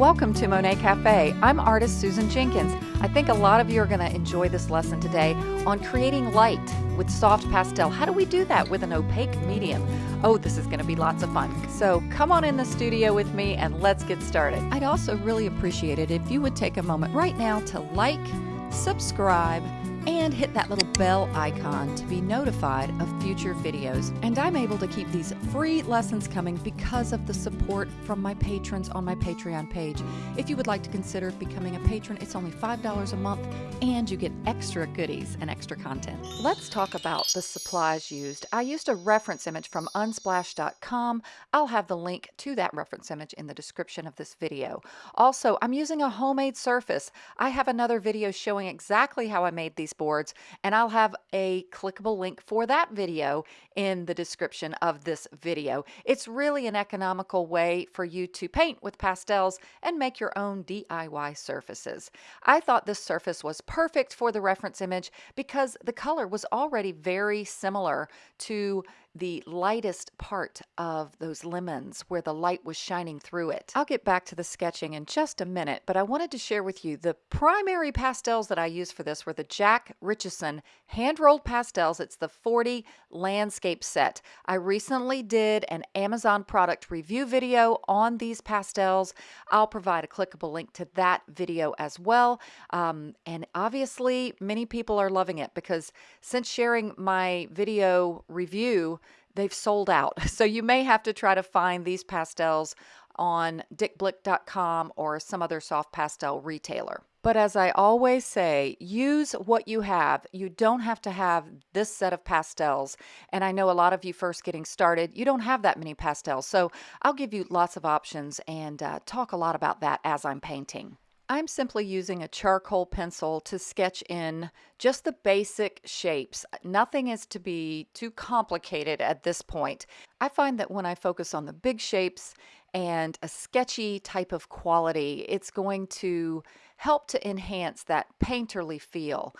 Welcome to Monet Cafe. I'm artist Susan Jenkins. I think a lot of you are going to enjoy this lesson today on creating light with soft pastel. How do we do that with an opaque medium? Oh, this is going to be lots of fun. So come on in the studio with me and let's get started. I'd also really appreciate it if you would take a moment right now to like, subscribe, and hit that little bell icon to be notified of future videos. And I'm able to keep these free lessons coming because of the support from my patrons on my Patreon page. If you would like to consider becoming a patron, it's only $5 a month and you get extra goodies and extra content. Let's talk about the supplies used. I used a reference image from unsplash.com. I'll have the link to that reference image in the description of this video. Also, I'm using a homemade surface. I have another video showing exactly how I made these these boards and I'll have a clickable link for that video in the description of this video. It's really an economical way for you to paint with pastels and make your own DIY surfaces. I thought this surface was perfect for the reference image because the color was already very similar to the lightest part of those lemons where the light was shining through it. I'll get back to the sketching in just a minute, but I wanted to share with you the primary pastels that I used for this were the Jack Richeson hand-rolled pastels. It's the 40 landscape set. I recently did an Amazon product review video on these pastels. I'll provide a clickable link to that video as well. Um, and obviously, many people are loving it because since sharing my video review, they've sold out. So you may have to try to find these pastels on dickblick.com or some other soft pastel retailer. But as I always say, use what you have. You don't have to have this set of pastels. And I know a lot of you first getting started, you don't have that many pastels. So I'll give you lots of options and uh, talk a lot about that as I'm painting. I'm simply using a charcoal pencil to sketch in just the basic shapes. Nothing is to be too complicated at this point. I find that when I focus on the big shapes and a sketchy type of quality, it's going to help to enhance that painterly feel.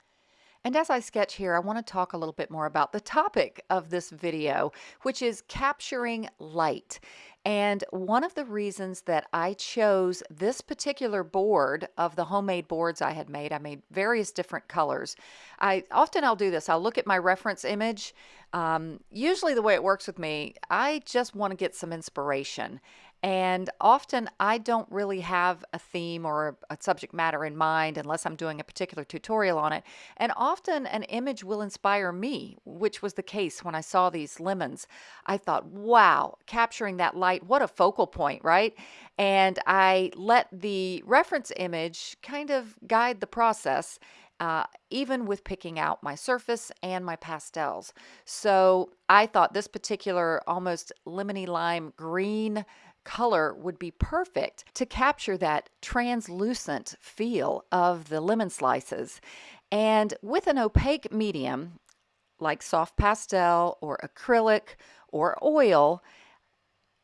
And as I sketch here, I want to talk a little bit more about the topic of this video, which is capturing light. And one of the reasons that I chose this particular board of the homemade boards I had made, I made various different colors. I often I'll do this. I'll look at my reference image. Um, usually the way it works with me, I just want to get some inspiration. And often I don't really have a theme or a subject matter in mind unless I'm doing a particular tutorial on it. And often an image will inspire me, which was the case when I saw these lemons. I thought, wow, capturing that light, what a focal point, right? And I let the reference image kind of guide the process. Uh, even with picking out my surface and my pastels. So I thought this particular almost lemony lime green color would be perfect to capture that translucent feel of the lemon slices. And with an opaque medium, like soft pastel or acrylic or oil,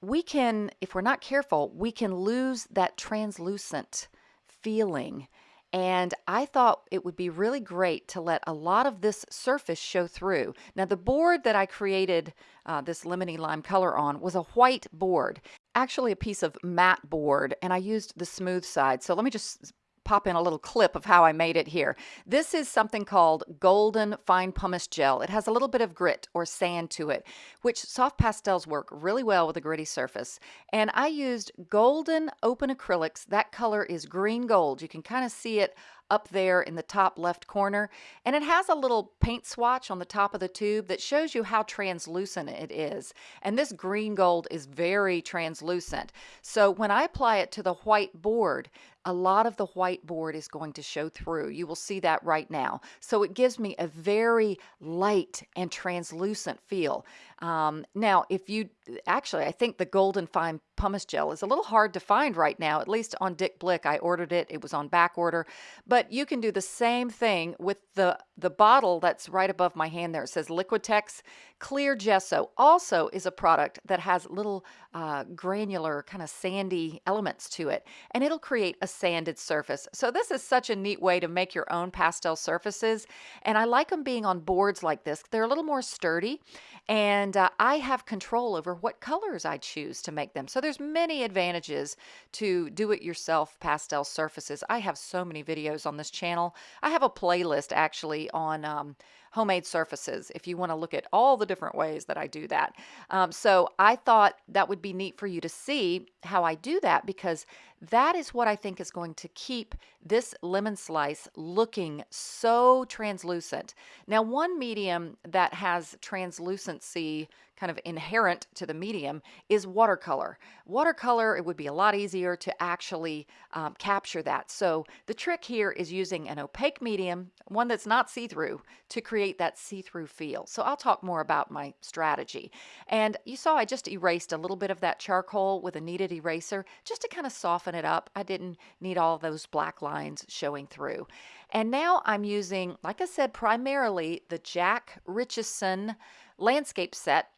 we can, if we're not careful, we can lose that translucent feeling and I thought it would be really great to let a lot of this surface show through. Now the board that I created uh, this lemony lime color on was a white board, actually a piece of matte board, and I used the smooth side. So let me just pop in a little clip of how I made it here. This is something called Golden Fine Pumice Gel. It has a little bit of grit or sand to it, which soft pastels work really well with a gritty surface. And I used Golden Open Acrylics. That color is green gold. You can kind of see it up there in the top left corner. And it has a little paint swatch on the top of the tube that shows you how translucent it is. And this green gold is very translucent. So when I apply it to the white board, a lot of the white board is going to show through. You will see that right now. So it gives me a very light and translucent feel. Um, now, if you actually, I think the Golden Fine Pumice Gel is a little hard to find right now, at least on Dick Blick. I ordered it, it was on back order. But you can do the same thing with the, the bottle that's right above my hand there. It says Liquitex Clear Gesso also is a product that has little uh, granular, kind of sandy elements to it, and it'll create a sanded surface. So this is such a neat way to make your own pastel surfaces, and I like them being on boards like this. They're a little more sturdy, and uh, I have control over what colors I choose to make them. So there's many advantages to do-it-yourself pastel surfaces. I have so many videos on this channel. I have a playlist actually on um, homemade surfaces if you want to look at all the different ways that I do that. Um, so I thought that would be neat for you to see how I do that because that is what I think is going to keep this lemon slice looking so translucent. Now one medium that has translucency kind of inherent to the medium is watercolor. Watercolor, it would be a lot easier to actually um, capture that. So the trick here is using an opaque medium, one that's not see-through, to create that see-through feel. So I'll talk more about my strategy. And you saw I just erased a little bit of that charcoal with a kneaded eraser just to kind of soften it up. I didn't need all those black lines showing through. And now I'm using, like I said, primarily the Jack Richeson landscape set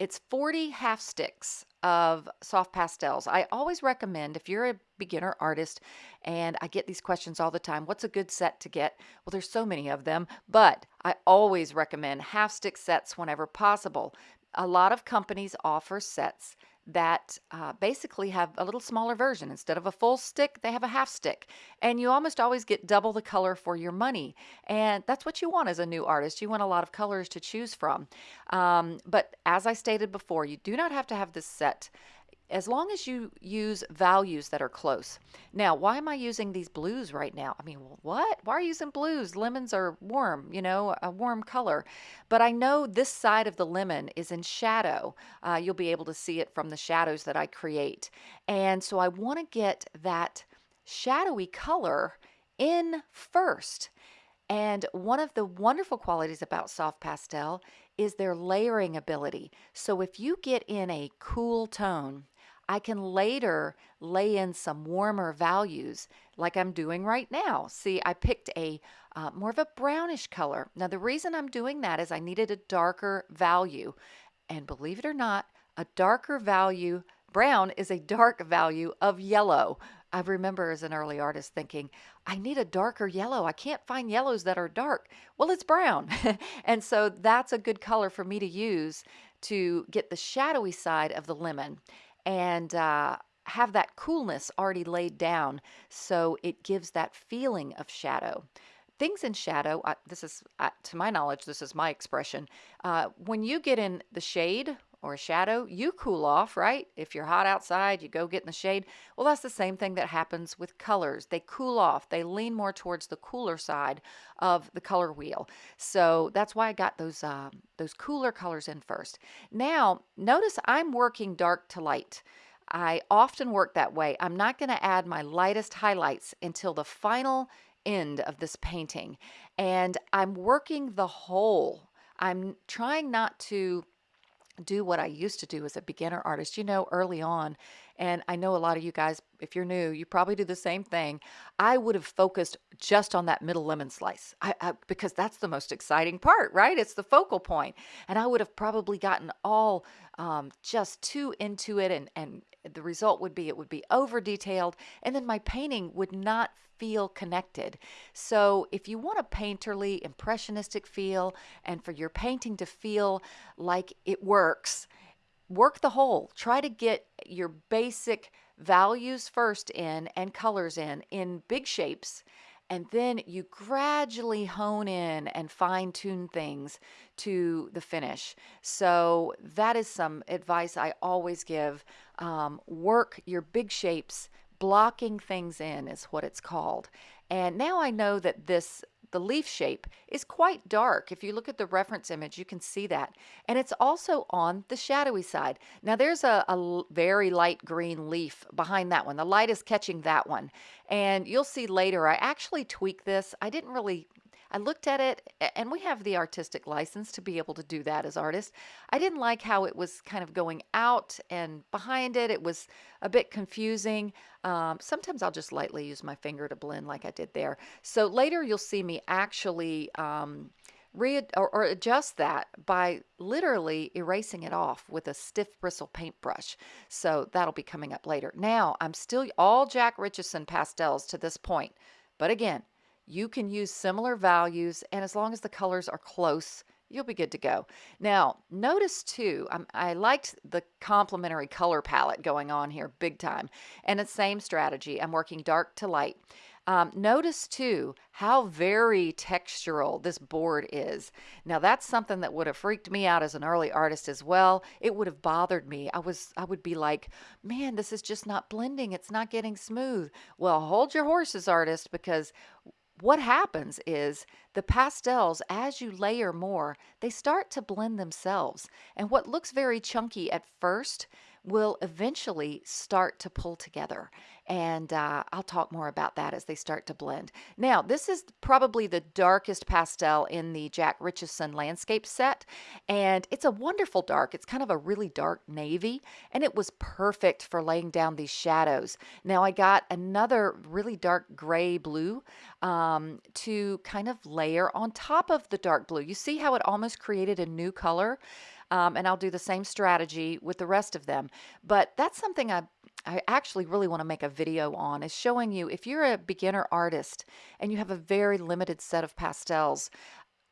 it's 40 half sticks of soft pastels. I always recommend if you're a beginner artist and I get these questions all the time, what's a good set to get? Well, there's so many of them, but I always recommend half stick sets whenever possible. A lot of companies offer sets that uh, basically have a little smaller version. Instead of a full stick, they have a half stick. And you almost always get double the color for your money. And that's what you want as a new artist. You want a lot of colors to choose from. Um, but as I stated before, you do not have to have this set as long as you use values that are close. Now, why am I using these blues right now? I mean, what? Why are you using blues? Lemons are warm, you know, a warm color. But I know this side of the lemon is in shadow. Uh, you'll be able to see it from the shadows that I create. And so I want to get that shadowy color in first. And one of the wonderful qualities about soft pastel is their layering ability. So if you get in a cool tone, I can later lay in some warmer values like I'm doing right now. See, I picked a uh, more of a brownish color. Now, the reason I'm doing that is I needed a darker value. And believe it or not, a darker value, brown is a dark value of yellow. I remember as an early artist thinking, I need a darker yellow. I can't find yellows that are dark. Well, it's brown. and so that's a good color for me to use to get the shadowy side of the lemon and uh, have that coolness already laid down so it gives that feeling of shadow. Things in shadow, uh, this is, uh, to my knowledge, this is my expression. Uh, when you get in the shade or a shadow, you cool off, right? If you're hot outside, you go get in the shade. Well, that's the same thing that happens with colors. They cool off. They lean more towards the cooler side of the color wheel. So that's why I got those uh, those cooler colors in first. Now, notice I'm working dark to light. I often work that way. I'm not going to add my lightest highlights until the final end of this painting. And I'm working the whole. I'm trying not to do what I used to do as a beginner artist, you know, early on. And I know a lot of you guys, if you're new, you probably do the same thing. I would have focused just on that middle lemon slice I, I, because that's the most exciting part, right? It's the focal point. And I would have probably gotten all um, just too into it and, and the result would be it would be over detailed and then my painting would not feel connected. So if you want a painterly, impressionistic feel and for your painting to feel like it works, work the whole. Try to get your basic values first in and colors in, in big shapes and then you gradually hone in and fine tune things to the finish. So that is some advice I always give. Um, work your big shapes, blocking things in is what it's called. And now I know that this the leaf shape is quite dark. If you look at the reference image, you can see that. And it's also on the shadowy side. Now there's a, a very light green leaf behind that one. The light is catching that one. And you'll see later, I actually tweak this. I didn't really I looked at it, and we have the artistic license to be able to do that as artists. I didn't like how it was kind of going out and behind it. It was a bit confusing. Um, sometimes I'll just lightly use my finger to blend like I did there. So later you'll see me actually um, re or, or, adjust that by literally erasing it off with a stiff bristle paintbrush. So that'll be coming up later. Now I'm still all Jack Richeson pastels to this point. But again, you can use similar values, and as long as the colors are close, you'll be good to go. Now, notice too, I'm, i liked the complementary color palette going on here big time. And the same strategy, I'm working dark to light. Um, notice too how very textural this board is. Now that's something that would have freaked me out as an early artist as well. It would have bothered me. I was I would be like, man, this is just not blending. It's not getting smooth. Well, hold your horses, artist, because what happens is the pastels, as you layer more, they start to blend themselves. And what looks very chunky at first will eventually start to pull together. And uh, I'll talk more about that as they start to blend. Now, this is probably the darkest pastel in the Jack Richeson landscape set. And it's a wonderful dark. It's kind of a really dark navy. And it was perfect for laying down these shadows. Now, I got another really dark gray blue um, to kind of layer on top of the dark blue. You see how it almost created a new color? Um, and I'll do the same strategy with the rest of them. But that's something I I actually really want to make a video on is showing you if you're a beginner artist and you have a very limited set of pastels,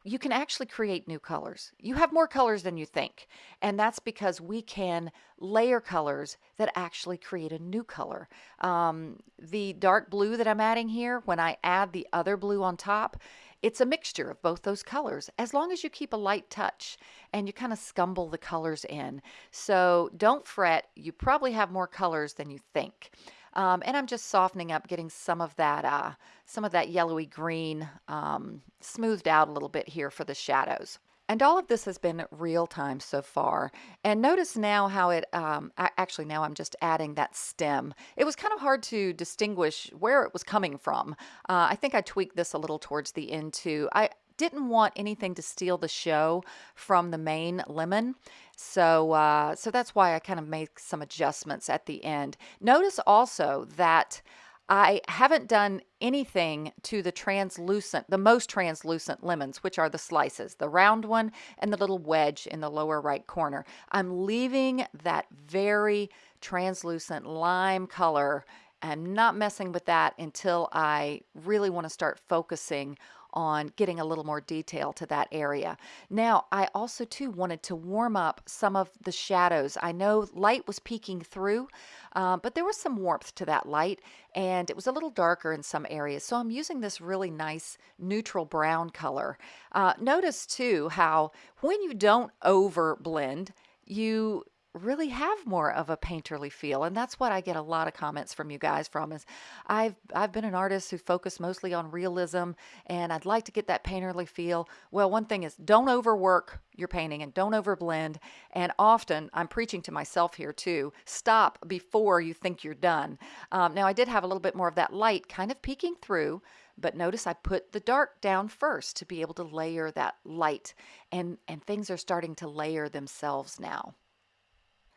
you can actually create new colors. You have more colors than you think. And that's because we can layer colors that actually create a new color. Um, the dark blue that I'm adding here, when I add the other blue on top, it's a mixture of both those colors as long as you keep a light touch and you kind of scumble the colors in. So don't fret, you probably have more colors than you think. Um, and I'm just softening up, getting some of that, uh, some of that yellowy green um, smoothed out a little bit here for the shadows. And all of this has been real time so far. And notice now how it, um, actually now I'm just adding that stem. It was kind of hard to distinguish where it was coming from. Uh, I think I tweaked this a little towards the end too. I didn't want anything to steal the show from the main lemon. So, uh, so that's why I kind of made some adjustments at the end. Notice also that I haven't done anything to the translucent, the most translucent lemons, which are the slices, the round one and the little wedge in the lower right corner. I'm leaving that very translucent lime color. I'm not messing with that until I really want to start focusing on getting a little more detail to that area. Now, I also too wanted to warm up some of the shadows. I know light was peeking through, um, but there was some warmth to that light and it was a little darker in some areas. So I'm using this really nice neutral brown color. Uh, notice too how when you don't over blend, you really have more of a painterly feel and that's what I get a lot of comments from you guys from is I've I've been an artist who focused mostly on realism and I'd like to get that painterly feel. Well one thing is don't overwork your painting and don't overblend and often I'm preaching to myself here too stop before you think you're done. Um, now I did have a little bit more of that light kind of peeking through but notice I put the dark down first to be able to layer that light and and things are starting to layer themselves now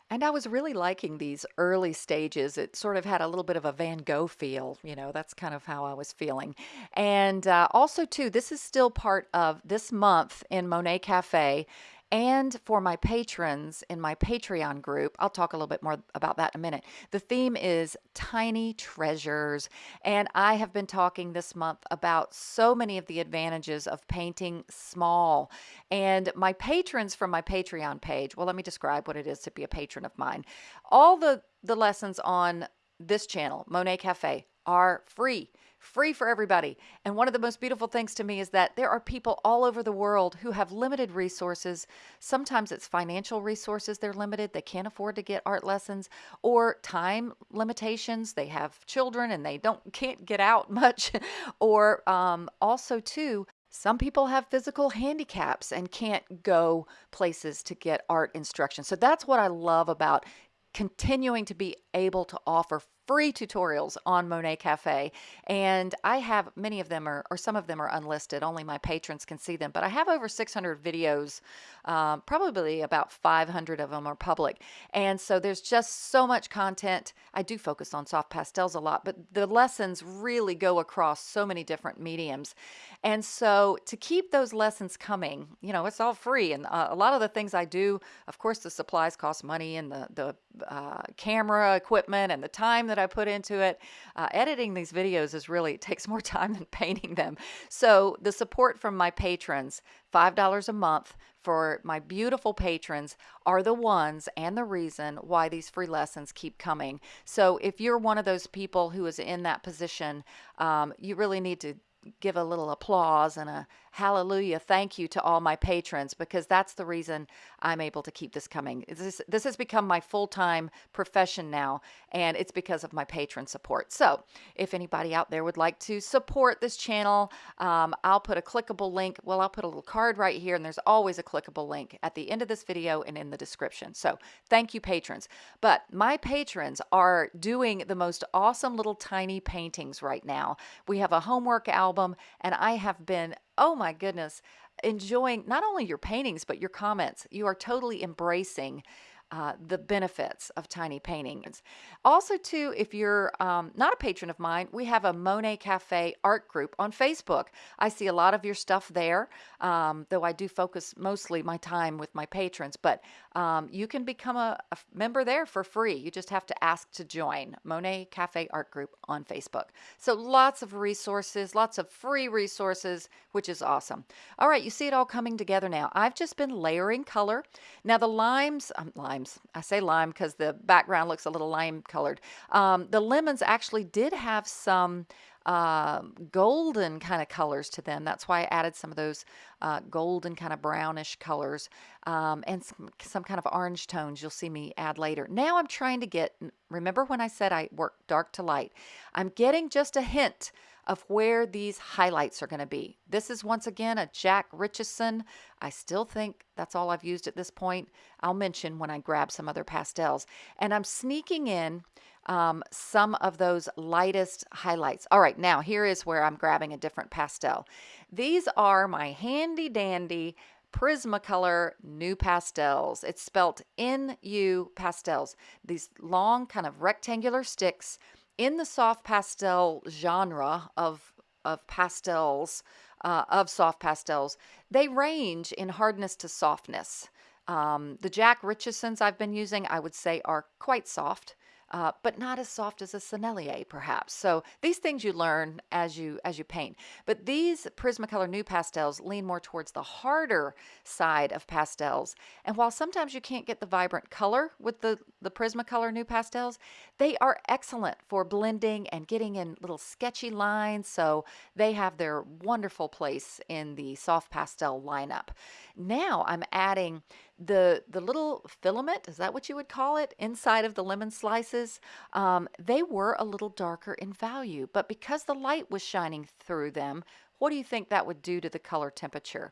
and I was really liking these early stages. It sort of had a little bit of a Van Gogh feel, you know, that's kind of how I was feeling. And uh, also, too, this is still part of this month in Monet Cafe and for my patrons in my Patreon group. I'll talk a little bit more about that in a minute. The theme is tiny treasures, and I have been talking this month about so many of the advantages of painting small. And my patrons from my Patreon page, well, let me describe what it is to be a patron of mine. All the, the lessons on this channel, Monet Cafe, are free free for everybody. And one of the most beautiful things to me is that there are people all over the world who have limited resources. Sometimes it's financial resources, they're limited, they can't afford to get art lessons, or time limitations, they have children and they don't can't get out much. or um, also too, some people have physical handicaps and can't go places to get art instruction. So that's what I love about continuing to be able to offer free tutorials on Monet Cafe. And I have many of them are, or some of them are unlisted. Only my patrons can see them. But I have over 600 videos. Um, probably about 500 of them are public. And so there's just so much content. I do focus on soft pastels a lot, but the lessons really go across so many different mediums. And so to keep those lessons coming, you know, it's all free. And uh, a lot of the things I do, of course, the supplies cost money and the, the uh, camera equipment and the time that I put into it. Uh, editing these videos is really, takes more time than painting them. So the support from my patrons, $5 a month for my beautiful patrons are the ones and the reason why these free lessons keep coming. So if you're one of those people who is in that position, um, you really need to give a little applause and a hallelujah thank you to all my patrons because that's the reason I'm able to keep this coming. This, this has become my full-time profession now and it's because of my patron support. So if anybody out there would like to support this channel, um, I'll put a clickable link. Well, I'll put a little card right here and there's always a clickable link at the end of this video and in the description. So thank you patrons. But my patrons are doing the most awesome little tiny paintings right now. We have a homework album and I have been oh my goodness, enjoying not only your paintings, but your comments. You are totally embracing uh, the benefits of tiny paintings. Also, too, if you're um, not a patron of mine, we have a Monet Cafe art group on Facebook. I see a lot of your stuff there, um, though I do focus mostly my time with my patrons. But um, you can become a, a, member there for free. You just have to ask to join Monet Cafe art group on Facebook. So lots of resources, lots of free resources, which is awesome. All right, you see it all coming together now. I've just been layering color. Now the limes, um, limes, I say lime because the background looks a little lime colored. Um, the lemons actually did have some uh, golden kind of colors to them. That's why I added some of those uh, golden kind of brownish colors um, and some, some kind of orange tones you'll see me add later. Now I'm trying to get, remember when I said I work dark to light? I'm getting just a hint of where these highlights are going to be. This is once again a Jack Richeson. I still think that's all I've used at this point. I'll mention when I grab some other pastels. And I'm sneaking in um, some of those lightest highlights. All right, now here is where I'm grabbing a different pastel. These are my handy dandy Prismacolor NuPastels. It's spelt N-U pastels. These long kind of rectangular sticks in the soft pastel genre of, of pastels, uh, of soft pastels, they range in hardness to softness. Um, the Jack Richesons I've been using, I would say, are quite soft uh, but not as soft as a Sennelier, perhaps. So these things you learn as you as you paint. But these Prismacolor NuPastels lean more towards the harder side of pastels. And while sometimes you can't get the vibrant color with the, the Prismacolor NuPastels, they are excellent for blending and getting in little sketchy lines. So they have their wonderful place in the soft pastel lineup. Now I'm adding the the little filament is that what you would call it inside of the lemon slices um, they were a little darker in value but because the light was shining through them what do you think that would do to the color temperature?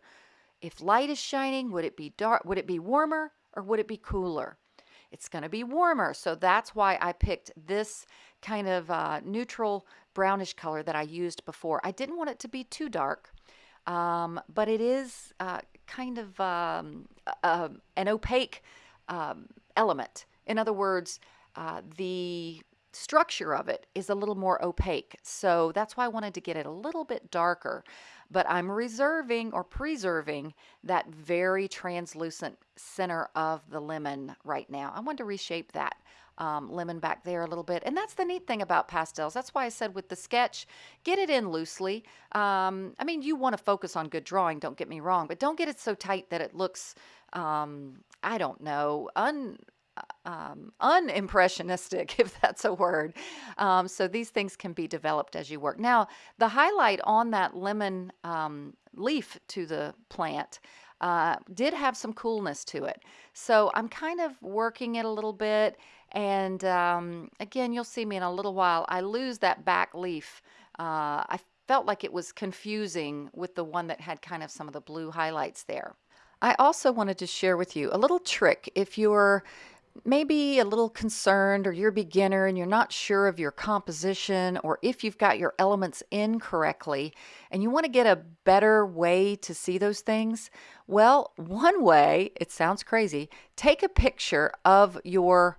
If light is shining would it be dark would it be warmer or would it be cooler? It's going to be warmer so that's why I picked this kind of uh, neutral brownish color that I used before. I didn't want it to be too dark um, but it is uh, kind of um, uh, an opaque um, element. In other words, uh, the structure of it is a little more opaque. So that's why I wanted to get it a little bit darker. But I'm reserving or preserving that very translucent center of the lemon right now. I want to reshape that um, lemon back there a little bit. And that's the neat thing about pastels. That's why I said with the sketch, get it in loosely. Um, I mean, you want to focus on good drawing, don't get me wrong, but don't get it so tight that it looks, um, I don't know, un, um, unimpressionistic, if that's a word. Um, so these things can be developed as you work. Now, the highlight on that lemon um, leaf to the plant uh, did have some coolness to it. So I'm kind of working it a little bit. And um, again, you'll see me in a little while. I lose that back leaf. Uh, I felt like it was confusing with the one that had kind of some of the blue highlights there. I also wanted to share with you a little trick if you're maybe a little concerned or you're a beginner and you're not sure of your composition or if you've got your elements in correctly and you want to get a better way to see those things, well, one way, it sounds crazy, take a picture of your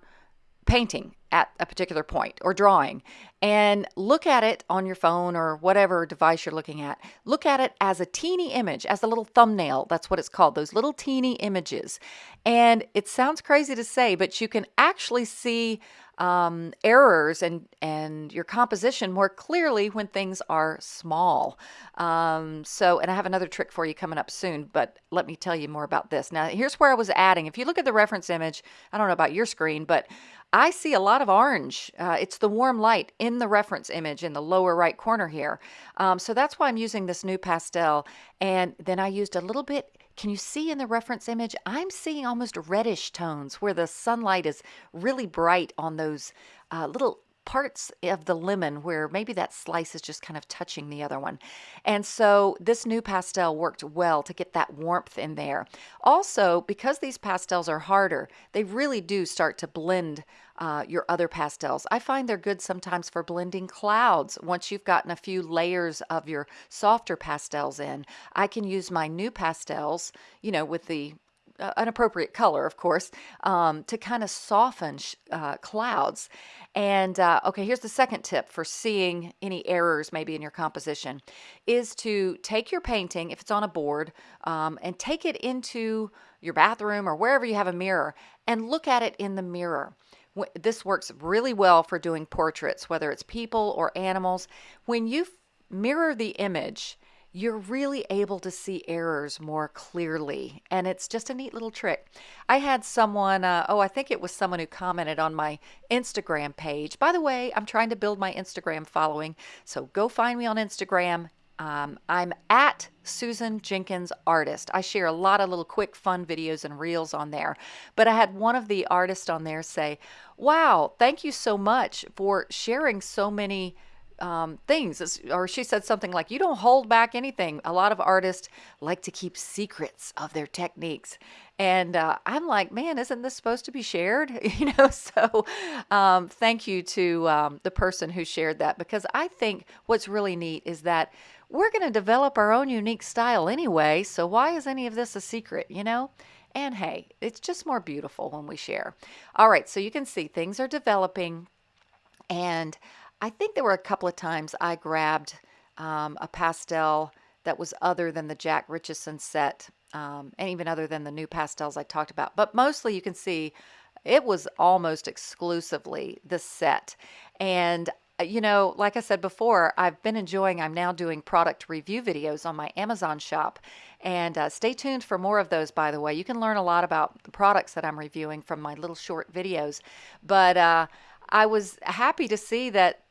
painting at a particular point or drawing and look at it on your phone or whatever device you're looking at. Look at it as a teeny image, as a little thumbnail. That's what it's called, those little teeny images. And it sounds crazy to say, but you can actually see um, errors and, and your composition more clearly when things are small. Um, so, and I have another trick for you coming up soon, but let me tell you more about this. Now, here's where I was adding. If you look at the reference image, I don't know about your screen, but I see a lot of orange. Uh, it's the warm light in the reference image in the lower right corner here. Um, so that's why I'm using this NuPastel. And then I used a little bit can you see in the reference image? I'm seeing almost reddish tones where the sunlight is really bright on those uh, little parts of the lemon where maybe that slice is just kind of touching the other one. And so this NuPastel worked well to get that warmth in there. Also, because these pastels are harder, they really do start to blend uh, your other pastels. I find they're good sometimes for blending clouds. Once you've gotten a few layers of your softer pastels in, I can use my NuPastels, you know, with the uh, an appropriate color, of course, um, to kind of soften uh, clouds. And uh, okay, here's the second tip for seeing any errors maybe in your composition is to take your painting, if it's on a board, um, and take it into your bathroom or wherever you have a mirror and look at it in the mirror. This works really well for doing portraits, whether it's people or animals. When you mirror the image, you're really able to see errors more clearly. And it's just a neat little trick. I had someone, uh, oh, I think it was someone who commented on my Instagram page. By the way, I'm trying to build my Instagram following. So go find me on Instagram. Um, I'm at Susan Jenkins Artist. I share a lot of little quick fun videos and reels on there. But I had one of the artists on there say, Wow, thank you so much for sharing so many um, things. Or she said something like, You don't hold back anything. A lot of artists like to keep secrets of their techniques. And uh, I'm like, man, isn't this supposed to be shared? You know, so um, thank you to um, the person who shared that because I think what's really neat is that we're going to develop our own unique style anyway. So why is any of this a secret, you know? And hey, it's just more beautiful when we share. All right, so you can see things are developing and I think there were a couple of times I grabbed um, a pastel that was other than the Jack Richeson set, um, and even other than the NuPastels I talked about. But mostly you can see it was almost exclusively the set. And uh, you know, like I said before, I've been enjoying, I'm now doing product review videos on my Amazon shop. And uh, stay tuned for more of those, by the way. You can learn a lot about the products that I'm reviewing from my little short videos. But uh, I was happy to see that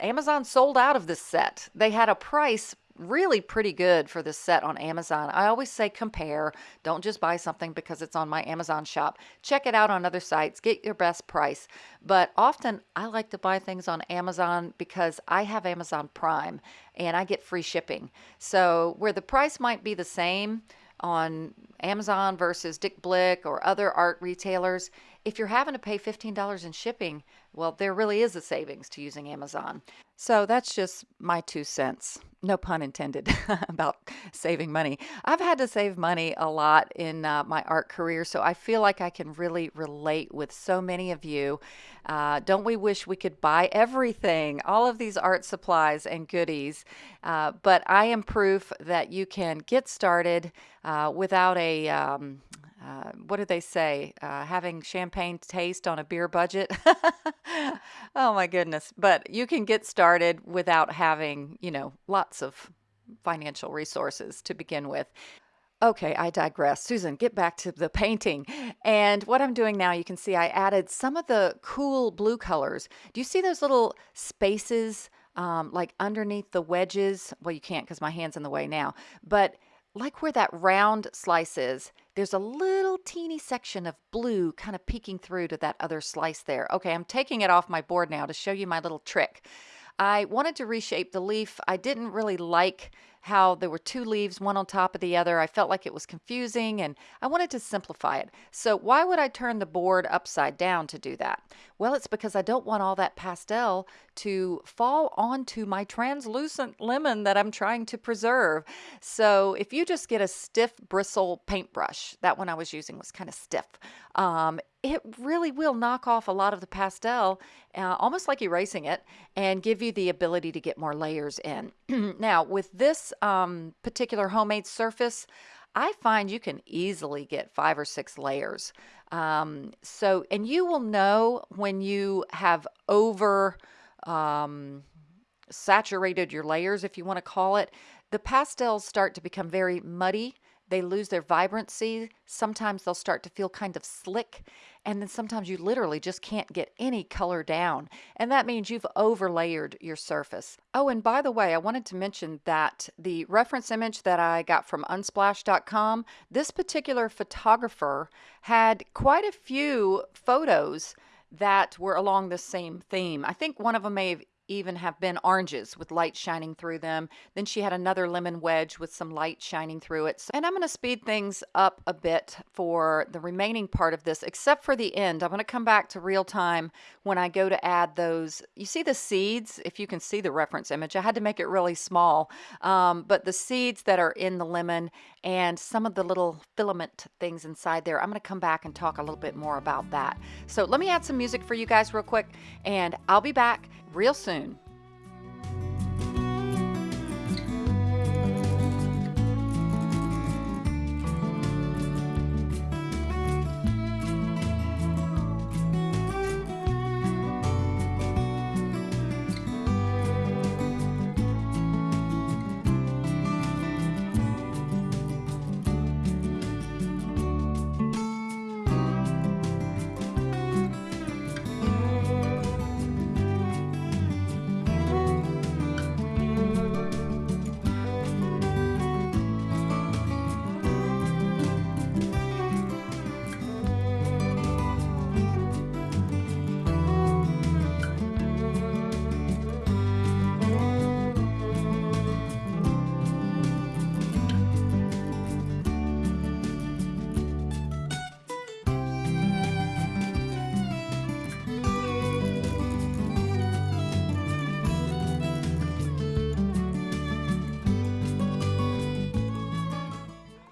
Amazon sold out of this set. They had a price really pretty good for this set on Amazon. I always say compare. Don't just buy something because it's on my Amazon shop. Check it out on other sites. Get your best price. But often I like to buy things on Amazon because I have Amazon Prime and I get free shipping. So where the price might be the same on Amazon versus Dick Blick or other art retailers, if you're having to pay $15 in shipping, well, there really is a savings to using Amazon. So that's just my two cents. No pun intended about saving money. I've had to save money a lot in uh, my art career, so I feel like I can really relate with so many of you. Uh, don't we wish we could buy everything, all of these art supplies and goodies? Uh, but I am proof that you can get started uh, without a um, uh, what do they say? Uh, having champagne taste on a beer budget. oh my goodness. But you can get started without having, you know, lots of financial resources to begin with. Okay, I digress. Susan, get back to the painting. And what I'm doing now, you can see I added some of the cool blue colors. Do you see those little spaces um, like underneath the wedges? Well, you can't because my hand's in the way now. But like where that round slice is, there's a little teeny section of blue kind of peeking through to that other slice there. Okay, I'm taking it off my board now to show you my little trick. I wanted to reshape the leaf. I didn't really like how there were two leaves, one on top of the other. I felt like it was confusing and I wanted to simplify it. So why would I turn the board upside down to do that? Well, it's because I don't want all that pastel to fall onto my translucent lemon that I'm trying to preserve. So if you just get a stiff bristle paintbrush, that one I was using was kind of stiff, um, it really will knock off a lot of the pastel, uh, almost like erasing it, and give you the ability to get more layers in. now, with this um, particular homemade surface, I find you can easily get five or six layers. Um, so, and you will know when you have over um, saturated your layers, if you want to call it. The pastels start to become very muddy they lose their vibrancy. Sometimes they'll start to feel kind of slick. And then sometimes you literally just can't get any color down. And that means you've overlayered your surface. Oh, and by the way, I wanted to mention that the reference image that I got from unsplash.com, this particular photographer had quite a few photos that were along the same theme. I think one of them may have even have been oranges with light shining through them. Then she had another lemon wedge with some light shining through it. So, And I'm going to speed things up a bit for the remaining part of this, except for the end. I'm going to come back to real time when I go to add those. You see the seeds, if you can see the reference image, I had to make it really small. Um, but the seeds that are in the lemon and some of the little filament things inside there, I'm going to come back and talk a little bit more about that. So let me add some music for you guys real quick, and I'll be back real soon.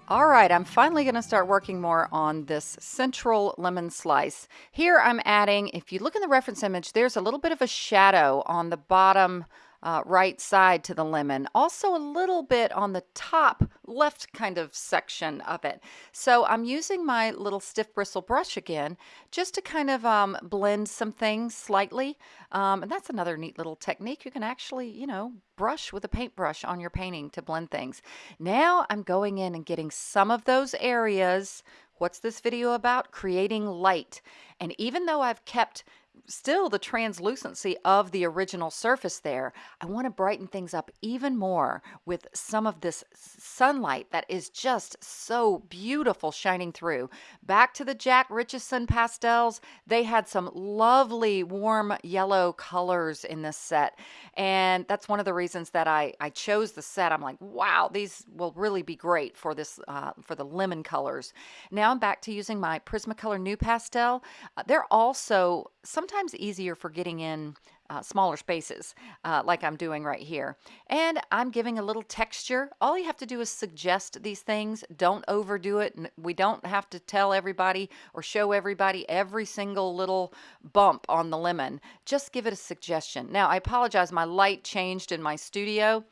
All right, I'm finally going to start working more on this central lemon slice. Here I'm adding, if you look in the reference image, there's a little bit of a shadow on the bottom uh, right side to the lemon. Also a little bit on the top left kind of section of it. So I'm using my little stiff bristle brush again just to kind of um, blend some things slightly. Um, and that's another neat little technique. You can actually, you know, brush with a paintbrush on your painting to blend things. Now I'm going in and getting some of those areas. What's this video about? Creating light. And even though I've kept still the translucency of the original surface there. I want to brighten things up even more with some of this sunlight that is just so beautiful shining through. Back to the Jack Richeson pastels, they had some lovely warm yellow colors in this set. And that's one of the reasons that I, I chose the set. I'm like, wow, these will really be great for this, uh, for the lemon colors. Now I'm back to using my Prismacolor NuPastel. Uh, they're also sometimes easier for getting in uh, smaller spaces uh, like I'm doing right here. And I'm giving a little texture. All you have to do is suggest these things. Don't overdo it. We don't have to tell everybody or show everybody every single little bump on the lemon. Just give it a suggestion. Now, I apologize. My light changed in my studio.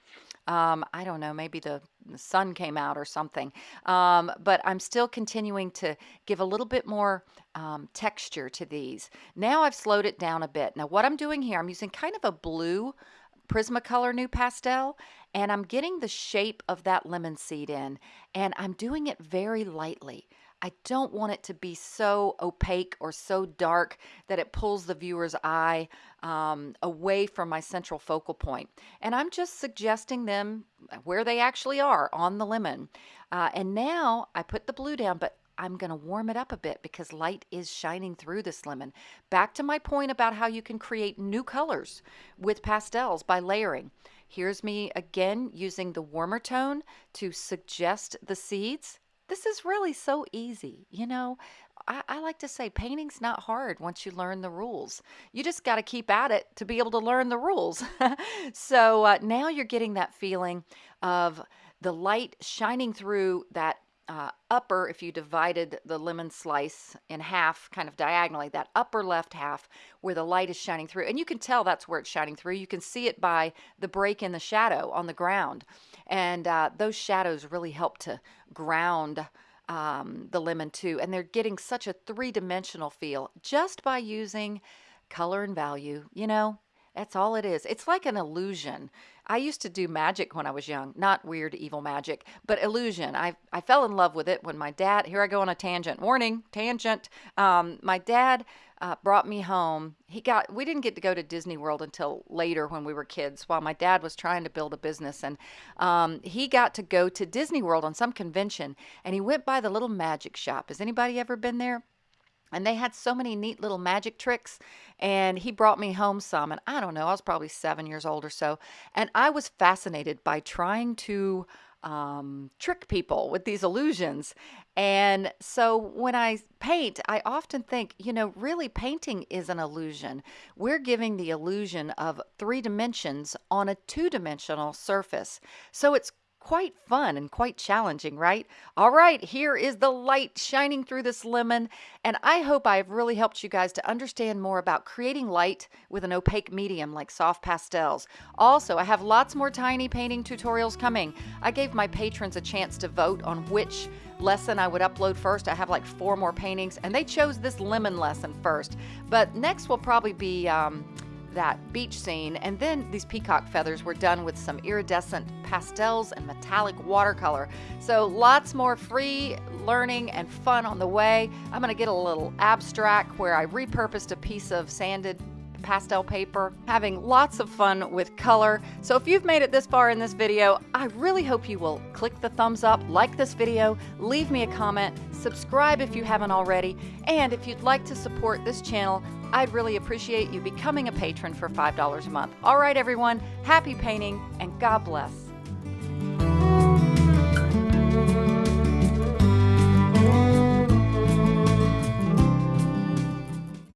Um, I don't know, maybe the, sun came out or something. Um, but I'm still continuing to give a little bit more um, texture to these. Now I've slowed it down a bit. Now what I'm doing here, I'm using kind of a blue Prismacolor NuPastel, and I'm getting the shape of that lemon seed in and I'm doing it very lightly. I don't want it to be so opaque or so dark that it pulls the viewer's eye um, away from my central focal point. And I'm just suggesting them where they actually are on the lemon. Uh, and now I put the blue down, but I'm going to warm it up a bit because light is shining through this lemon. Back to my point about how you can create new colors with pastels by layering. Here's me again using the warmer tone to suggest the seeds this is really so easy. You know, I, I, like to say painting's not hard once you learn the rules. You just got to keep at it to be able to learn the rules. so uh, now you're getting that feeling of the light shining through that uh, upper, if you divided the lemon slice in half, kind of diagonally, that upper left half where the light is shining through, and you can tell that's where it's shining through. You can see it by the break in the shadow on the ground. And uh, those shadows really help to ground um, the lemon too. And they're getting such a three dimensional feel just by using color and value. You know, that's all it is. It's like an illusion. I used to do magic when I was young, not weird evil magic, but illusion. I, I fell in love with it when my dad, here I go on a tangent, warning, tangent. Um, my dad uh, brought me home. He got, we didn't get to go to Disney World until later when we were kids while my dad was trying to build a business. And um, he got to go to Disney World on some convention and he went by the little magic shop. Has anybody ever been there? And they had so many neat little magic tricks. And he brought me home some. And I don't know, I was probably seven years old or so. And I was fascinated by trying to um, trick people with these illusions. And so when I paint, I often think, you know, really painting is an illusion. We're giving the illusion of three dimensions on a two dimensional surface. So it's quite fun and quite challenging, right? All right, here is the light shining through this lemon, and I hope I've really helped you guys to understand more about creating light with an opaque medium like soft pastels. Also, I have lots more tiny painting tutorials coming. I gave my patrons a chance to vote on which lesson I would upload first. I have like four more paintings, and they chose this lemon lesson first. But next will probably be um, that beach scene. And then these peacock feathers were done with some iridescent pastels and metallic watercolor. So lots more free learning and fun on the way. I'm to get a little abstract where I repurposed a piece of sanded pastel paper, having lots of fun with color. So if you've made it this far in this video, I really hope you will click the thumbs up, like this video, leave me a comment, subscribe if you haven't already, and if you'd like to support this channel, I'd really appreciate you becoming a patron for $5 a month. All right, everyone, happy painting and God bless.